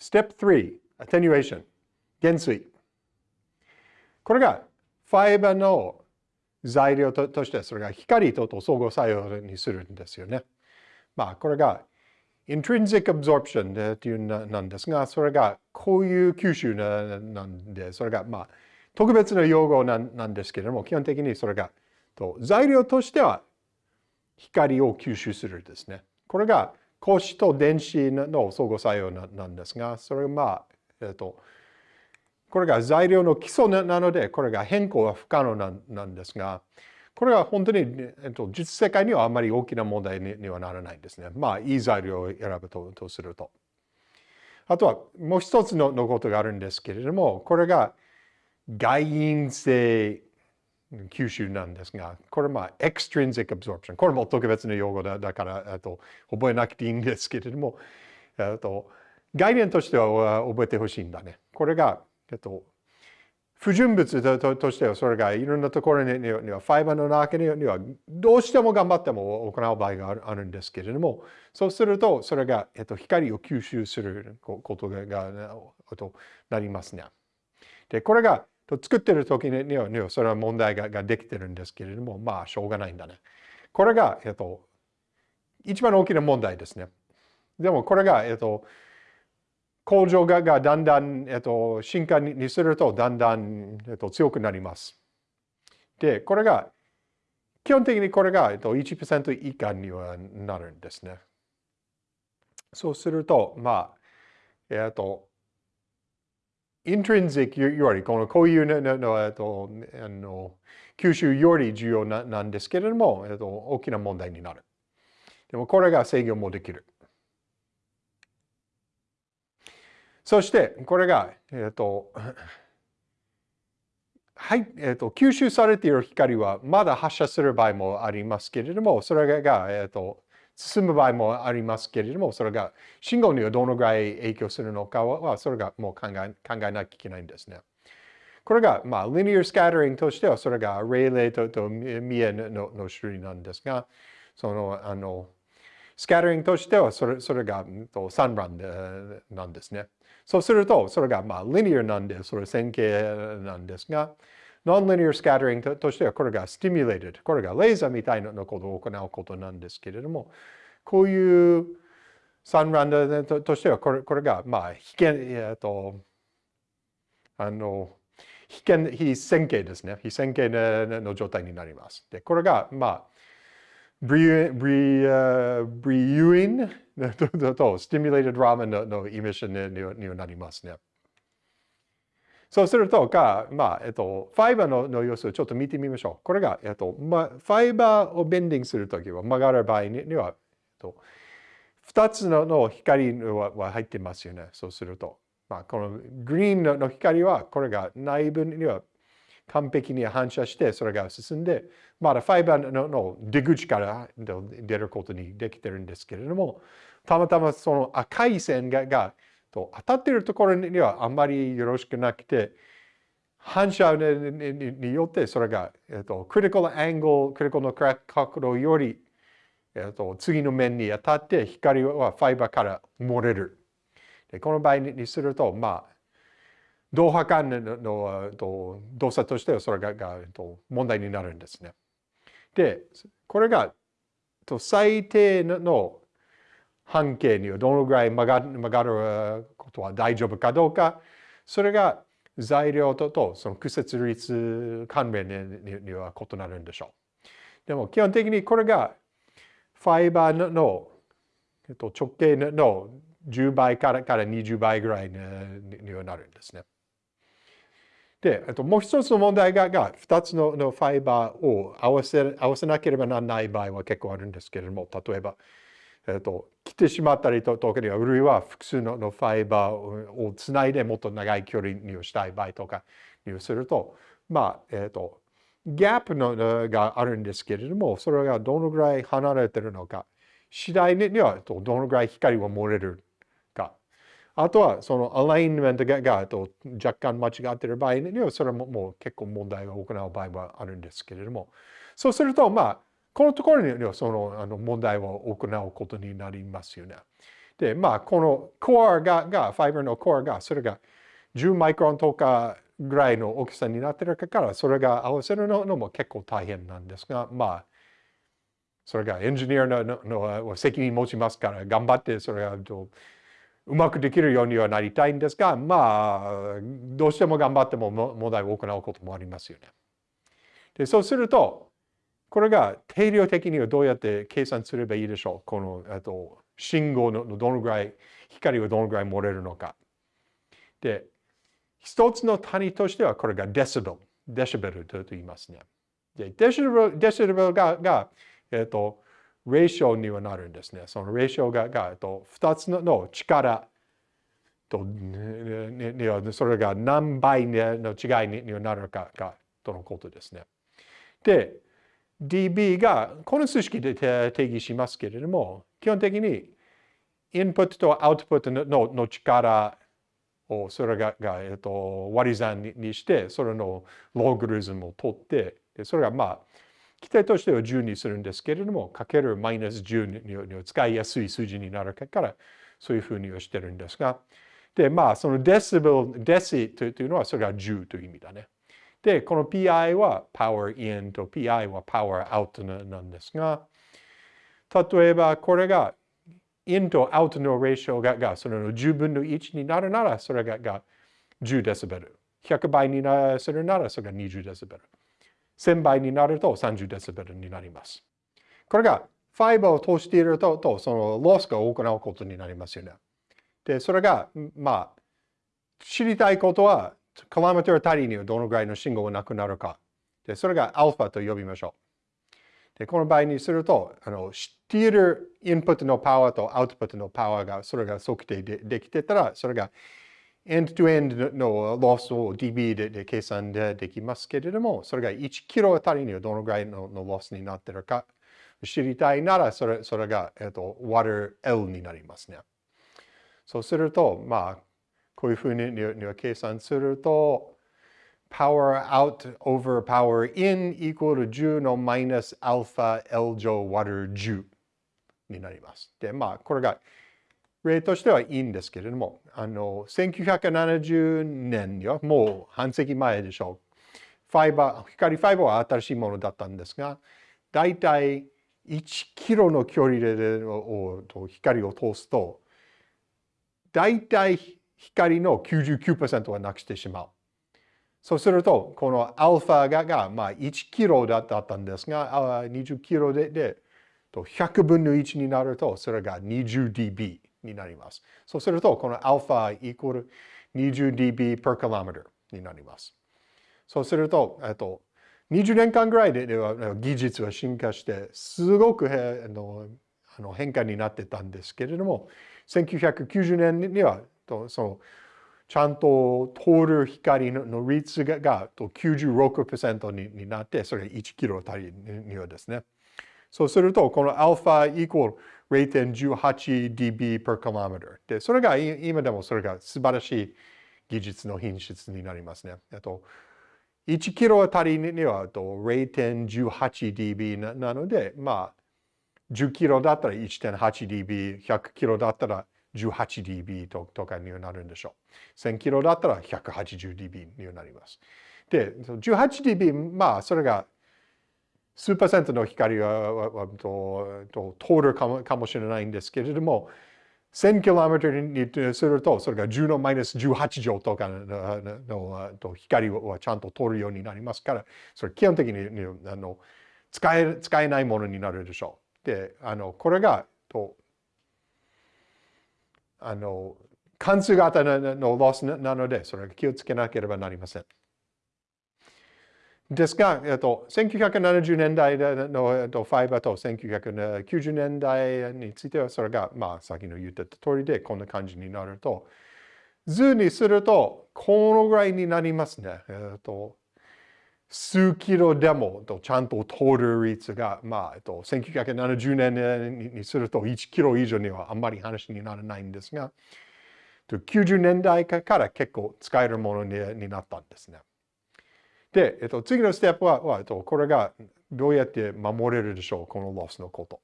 Step 3, attenuation, 減衰。これがファイバーの材料ととしてそれが光とと相互作用にするんですよね。まあこれが intrinsic absorption というなんですが、それがこういう吸収なんで、それがまあ特別な用語なんですけれども、基本的にそれがと材料としては光を吸収するですね。これが光子と電子の相互作用なんですが、それがまあ、えっと、これが材料の基礎なので、これが変更は不可能なんですが、これは本当に、えっと、実世界にはあまり大きな問題にはならないんですね。まあ、いい材料を選ぶととすると。あとはもう一つののことがあるんですけれども、これが外因性吸収なんですが、これまあ、extrinsic absorption。これも特別な用語だだから、と覚えなくていいんですけれども、と概念としては覚えてほしいんだね。これが、えっと、不純物としてはそれがいろんなところには、ファイバーの中にはどうしても頑張っても行う場合があるんですけれども、そうするとそれが、えっと、光を吸収することがとなりますね。で、これが作ってる時にはそれは問題ができてるんですけれども、まあしょうがないんだね。これが、えっと、一番大きな問題ですね。でもこれが、えっと、工場ががだんだん、えっと、進化にするとだんだん、えっと、強くなります。で、これが、基本的にこれが、えっと、1%以下にはなるんですね。そうすると、まあ、えっと、イントリンジックより、このこういうのの、えっと、あの吸収より重要ななんですけれども、えっと、大きな問題になる。でもこれが制御もできる。そして、これが、えっ、と、はい、えっ、と、吸収されている光はまだ発射する場合もありますけれども、それが、えっ、と、進む場合もありますけれども、それが信号にはどのぐらい影響するのかは、それがもう考え考えなきゃいけないんですね。これが、まあ、リニアスカッタリングとしては、それがレイレイととミエのの種類なんですが、その、あの、スカッタリングとしては、それそれが3番なんですね。そうすると、それがまあ、リニアなんで、それ線形なんですが、ノンリニアスカッタリングとしては、これがスティミュレーテ。これがレーザーみたいなことを行うことなんですけれども、こういう三ランドとしては、これこれが、まあ、被験、えっと、あの、被験、非線形ですね。非線形の状態になります。で、これが、まあ、ブリュブリュブリユインとスティミュレーテドラーメンののイメージにになりますね。そうすると、か、まあ、えっと、ファイバーのの様子をちょっと見てみましょう。これが、えっと、ま、ファイバーをベンディングするときは、曲がる場合には、えっと、2つの光は入ってますよね。そうすると。まあ、このグリーンの光は、これが内部には完璧に反射して、それが進んで、まだファイバーのの出口から出ることにできてるんですけれども、たまたまその赤い線ががと当たってるところにはあんまりよろしくなくて、反射によってそれが、えっと、クリティカルアングル、クリティカルの角度より、えっと、次の面に当たって光はファイバーから漏れる。でこの場合にすると、まあ、同波間のの動作としてはそれががと問題になるんですね。で、これが最低の半径にはどのぐらい曲が曲がることは大丈夫かどうか、それが材料ととその屈折率関連には異なるんでしょう。でも基本的にこれがファイバーのえっと、直径の10倍からから20倍ぐらいにはなるんですね。で、えっと、もう一つの問題がが2つののファイバーを合わせ合わせなければならない場合は結構あるんですけれども、例えば、えっと、切ってしまったりと、特には、あるいは複数のファイバーをつないでもっと長い距離にしたい場合とかにすると、まあ、えっと、ギャップのがあるんですけれども、それがどのぐらい離れてるのか、次第にはどのぐらい光が漏れるか。あとはそのアラインメントがが若干間違ってる場合にはそれももう結構問題を行う場合はあるんですけれども。そうするとまあこのところにはそのあの問題を行うことになりますよね。で、まあ、このコアが、が、ファイバーのコアが、それが10マイクロンとかぐらいの大きさになってるから、それが合わせるのも結構大変なんですが、まあ、それがエンジニアのの責任持ちますから、頑張ってそれがうまくできるようにはなりたいんですが、まあ、どうしても頑張っても問題を行うこともありますよね。でそうすると、これが定量的にはどうやって計算すればいいでしょう？このと信号のどのぐらい、光がどのぐらい漏れるのか。で、一つの単位としてはこれがデシベル、デシベルと言いますね。で、デシベルデシベルがが、えっ、と、レーションにはなるんですね。そのレーションがが、えっと、2つの力と、ね、それが何倍の違いにはなるかかとのことですね。で、dB がこの数式で定義しますけれども、基本的にインプットとアウトプットのの力をそれがが、えっと、割り算にして、それのログリズムを取って、でそれがまあ、規定としては10にするんですけれども、かけるマイナス10に使いやすい数字になるから、そういうふうにしてるんですが、で、まあ、そのデシベル、デシというのはそれが10という意味だね。で、この PI は Power In と PI は Power Out なんですが、例えばこれが In と Out の ratio ががその10分の1になるなら、それがが10デシベル。100倍にするなら、それが20デシベル。1000倍になると30デシベルになります。これがファイバーを通していると、とそのロスが行うことになりますよね。で、それが、まあ、知りたいことは、キロメートル単位にはどのぐらいの信号がなくなるか。で、それがアルファと呼びましょう。で、この場合にすると、あの、知っているインプットのパワーとアウトプットのパワーが、それが測定でできてたら、それが end-to-end のロスを dB でで計算でできますけれども、それが1キロあたりにはどのぐらいののロスになってるか知りたいなら、それそれが、えっと、割る L になりますね。そうすると、まあ、こういうふうには計算すると、power out over power in equal to 10のマイナスアルファ L 乗 water 10になります。で、まあ、これが例としてはいいんですけれども、あの、1970年にはもう半世紀前でしょう。ファイバー、光ファイバーは新しいものだったんですが、だいたい1キロの距離で光を通すと、だいたい光の99%はなくしてしまう。そうすると、このアルファがが、まあ、1キロだったんですが、20キロでで100分の1になると、それが 20dB になります。そうすると、このアルファイコール 20dB per kilometer になります。そうすると、えっと、20年間ぐらいでは技術は進化して、すごくあのあの変化になってたんですけれども、1990年にはとそのちゃんと通る光の率がが96%にになって、それが1キロあたりにはですね。そうすると、このアルファイコール 0.18dB per kilometer で、それが今でもそれが素晴らしい技術の品質になりますね。と1キロあたりには 0.18dB なので、まあ、10キロだったら 1.8dB、100キロだったら 18dB ととかになるんでしょう。1000キロだったら 180dB になります。で、18dB、まあ、それが数パーセントの光はとと通るかもかもしれないんですけれども、1000km にすると、それが10のマイナス18乗とかの光はちゃんと通るようになりますから、それ基本的にあの使え使えないものになるでしょう。で、あのこれがとあの関数型のロスなので、それが気をつけなければなりません。ですが、えっと、1970年代の、えっと、ファイバーと1990年代については、それが、まあ、さっきの言ってた通りで、こんな感じになると、図にすると、このぐらいになりますね。えっと、数キロでもちゃんと通る率が、まあ、えっと、1970年にすると1キロ以上にはあんまり話にならないんですが、90年代から結構使えるものになったんですね。で、えっと、次のステップは、はえっと、これがどうやって守れるでしょう、このロスのこと。